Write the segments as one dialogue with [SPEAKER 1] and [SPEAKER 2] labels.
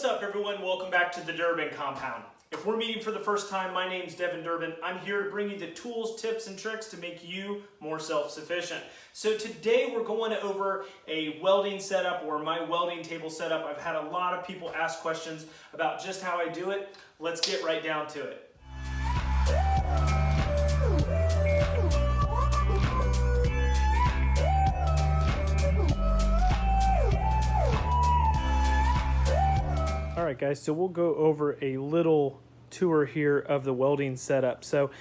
[SPEAKER 1] What's up everyone? Welcome back to the Durbin Compound. If we're meeting for the first time, my name's Devin Durbin. I'm here to bring you the tools, tips, and tricks to make you more self-sufficient. So today we're going over a welding setup or my welding table setup. I've had a lot of people ask questions about just how I do it. Let's get right down to it. Right, guys, so we'll go over a little tour here of the welding setup. So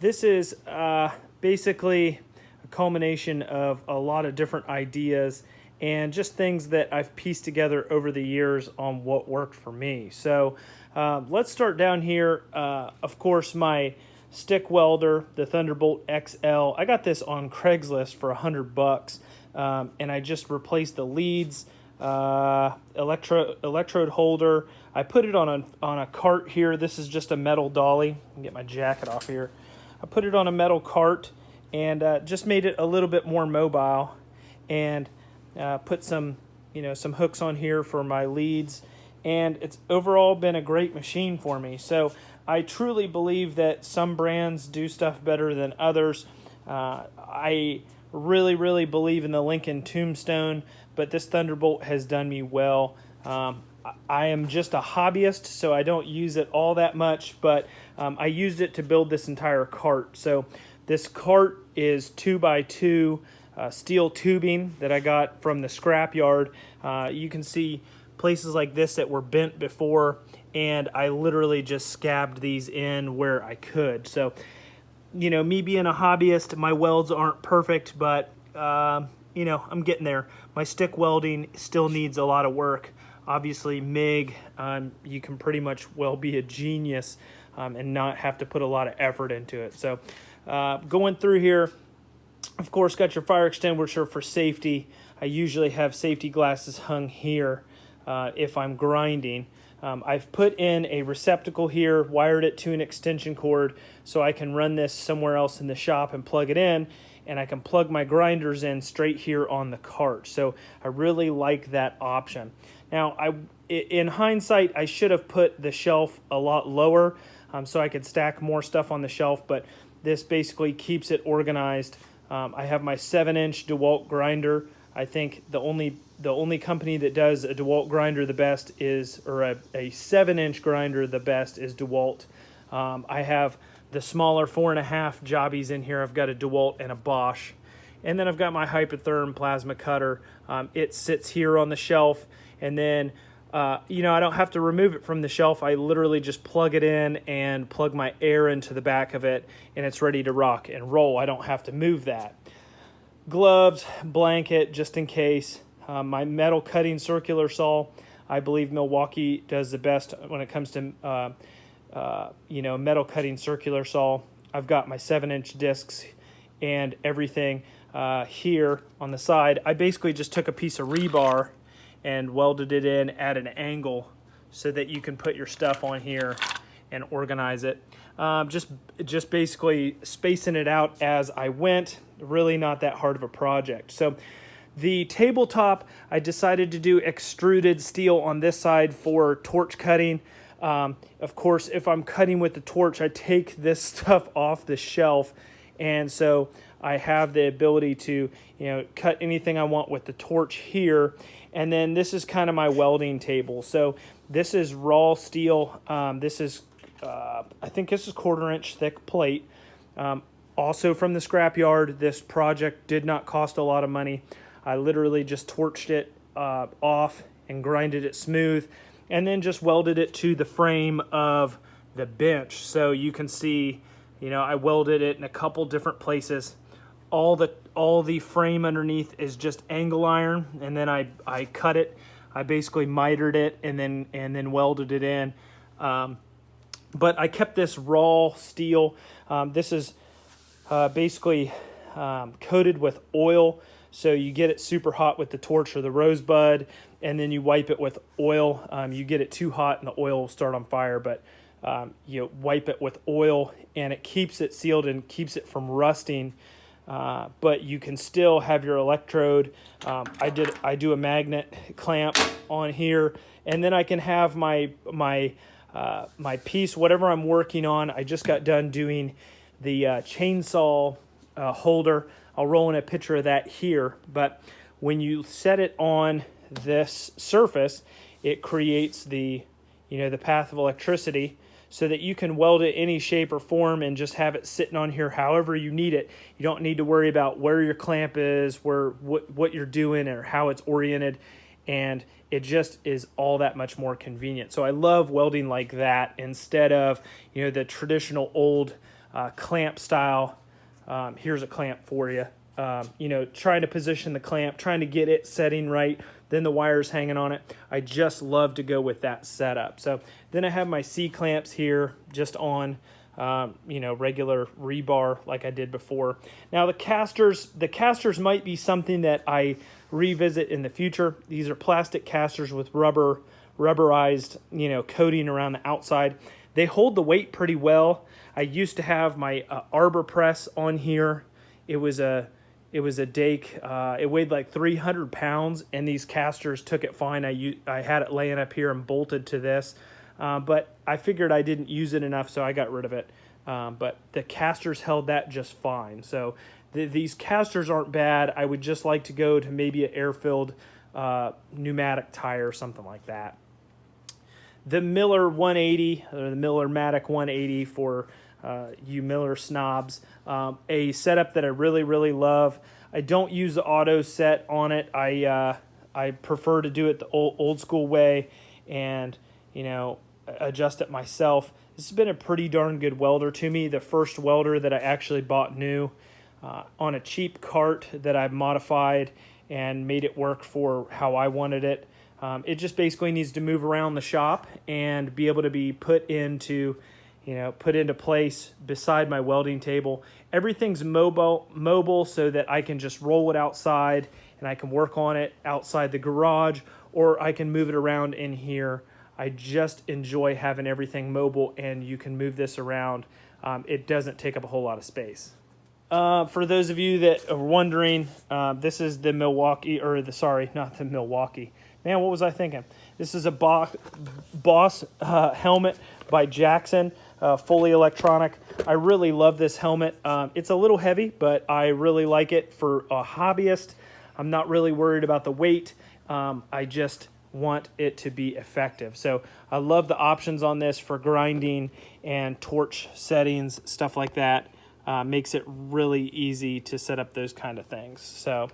[SPEAKER 1] this is uh, basically a culmination of a lot of different ideas and just things that I've pieced together over the years on what worked for me. So uh, let's start down here. Uh, of course, my stick welder, the Thunderbolt XL. I got this on Craigslist for a hundred bucks, um, and I just replaced the leads, uh, electro electrode holder. I put it on a, on a cart here. This is just a metal dolly. get my jacket off here. I put it on a metal cart and uh, just made it a little bit more mobile and uh, put some, you know, some hooks on here for my leads. And it's overall been a great machine for me. So I truly believe that some brands do stuff better than others. Uh, I really, really believe in the Lincoln Tombstone, but this Thunderbolt has done me well. Um, I am just a hobbyist, so I don't use it all that much, but um, I used it to build this entire cart. So this cart is two by two uh, steel tubing that I got from the scrapyard. Uh, you can see places like this that were bent before, and I literally just scabbed these in where I could. So, you know, me being a hobbyist, my welds aren't perfect, but, uh, you know, I'm getting there. My stick welding still needs a lot of work. Obviously, MIG, um, you can pretty much well be a genius um, and not have to put a lot of effort into it. So uh, going through here, of course, got your fire extinguisher for safety. I usually have safety glasses hung here uh, if I'm grinding. Um, I've put in a receptacle here, wired it to an extension cord so I can run this somewhere else in the shop and plug it in and I can plug my grinders in straight here on the cart. So I really like that option. Now, I, in hindsight, I should have put the shelf a lot lower um, so I could stack more stuff on the shelf, but this basically keeps it organized. Um, I have my 7-inch DeWalt grinder. I think the only the only company that does a DeWalt grinder the best is, or a, a 7-inch grinder the best is DeWalt. Um, I have the smaller four and a half jobbies in here. I've got a DeWalt and a Bosch. And then I've got my Hypertherm plasma cutter. Um, it sits here on the shelf. And then, uh, you know, I don't have to remove it from the shelf. I literally just plug it in and plug my air into the back of it and it's ready to rock and roll. I don't have to move that. Gloves, blanket, just in case. Uh, my metal cutting circular saw. I believe Milwaukee does the best when it comes to uh, uh, you know, metal cutting circular saw. I've got my seven inch discs and everything uh, here on the side. I basically just took a piece of rebar and welded it in at an angle so that you can put your stuff on here and organize it. Um, just, just basically spacing it out as I went. Really not that hard of a project. So the tabletop, I decided to do extruded steel on this side for torch cutting. Um, of course, if I'm cutting with the torch, I take this stuff off the shelf. And so I have the ability to, you know, cut anything I want with the torch here. And then this is kind of my welding table. So this is raw steel. Um, this is, uh, I think this is quarter inch thick plate. Um, also from the scrapyard, this project did not cost a lot of money. I literally just torched it uh, off and grinded it smooth and then just welded it to the frame of the bench. So you can see, you know, I welded it in a couple different places. All the all the frame underneath is just angle iron, and then I I cut it. I basically mitered it and then and then welded it in. Um, but I kept this raw steel. Um, this is uh, basically um, coated with oil. So you get it super hot with the torch or the rosebud, and then you wipe it with oil. Um, you get it too hot and the oil will start on fire, but um, you wipe it with oil and it keeps it sealed and keeps it from rusting. Uh, but you can still have your electrode. Um, I did I do a magnet clamp on here and then I can have my my uh, my piece, whatever I'm working on. I just got done doing the uh, chainsaw uh, holder. I'll roll in a picture of that here, but when you set it on this surface, it creates the, you know, the path of electricity so that you can weld it any shape or form and just have it sitting on here however you need it. You don't need to worry about where your clamp is, where what, what you're doing or how it's oriented. And it just is all that much more convenient. So I love welding like that instead of, you know, the traditional old uh, clamp style. Um, here's a clamp for you. Um, you know, trying to position the clamp, trying to get it setting right, then the wires hanging on it. I just love to go with that setup. So then I have my C clamps here just on, um, you know, regular rebar like I did before. Now the casters, the casters might be something that I revisit in the future. These are plastic casters with rubber, rubberized, you know, coating around the outside. They hold the weight pretty well. I used to have my uh, arbor press on here. It was a it was a Dake. Uh, it weighed like 300 pounds, and these casters took it fine. I I had it laying up here and bolted to this, uh, but I figured I didn't use it enough, so I got rid of it. Um, but the casters held that just fine. So the, these casters aren't bad. I would just like to go to maybe an air-filled uh, pneumatic tire or something like that. The Miller 180 or the Millermatic 180 for uh, you Miller snobs. Um, a setup that I really, really love. I don't use the auto set on it. I uh, I prefer to do it the old, old school way and, you know, adjust it myself. This has been a pretty darn good welder to me. The first welder that I actually bought new uh, on a cheap cart that I modified and made it work for how I wanted it. Um, it just basically needs to move around the shop and be able to be put into you know, put into place beside my welding table. Everything's mobile, mobile so that I can just roll it outside and I can work on it outside the garage or I can move it around in here. I just enjoy having everything mobile and you can move this around. Um, it doesn't take up a whole lot of space. Uh, for those of you that are wondering, uh, this is the Milwaukee, or the, sorry, not the Milwaukee. Man, what was I thinking? This is a Boss, Boss uh, helmet by Jackson uh, fully electronic. I really love this helmet. Um, it's a little heavy, but I really like it for a hobbyist. I'm not really worried about the weight. Um, I just want it to be effective. So I love the options on this for grinding and torch settings, stuff like that. Uh, makes it really easy to set up those kind of things. So,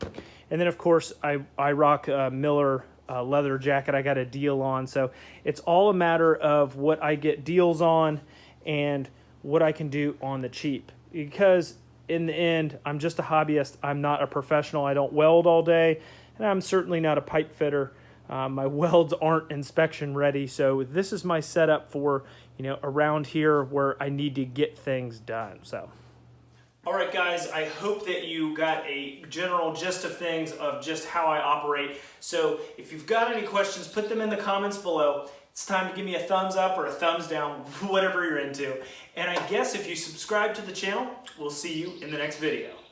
[SPEAKER 1] and then of course I, I rock a Miller uh, leather jacket I got a deal on. So it's all a matter of what I get deals on and what I can do on the cheap. Because in the end, I'm just a hobbyist. I'm not a professional. I don't weld all day, and I'm certainly not a pipe fitter. Uh, my welds aren't inspection ready, so this is my setup for you know around here where I need to get things done. So. All right, guys, I hope that you got a general gist of things of just how I operate. So if you've got any questions, put them in the comments below. It's time to give me a thumbs up or a thumbs down, whatever you're into. And I guess if you subscribe to the channel, we'll see you in the next video.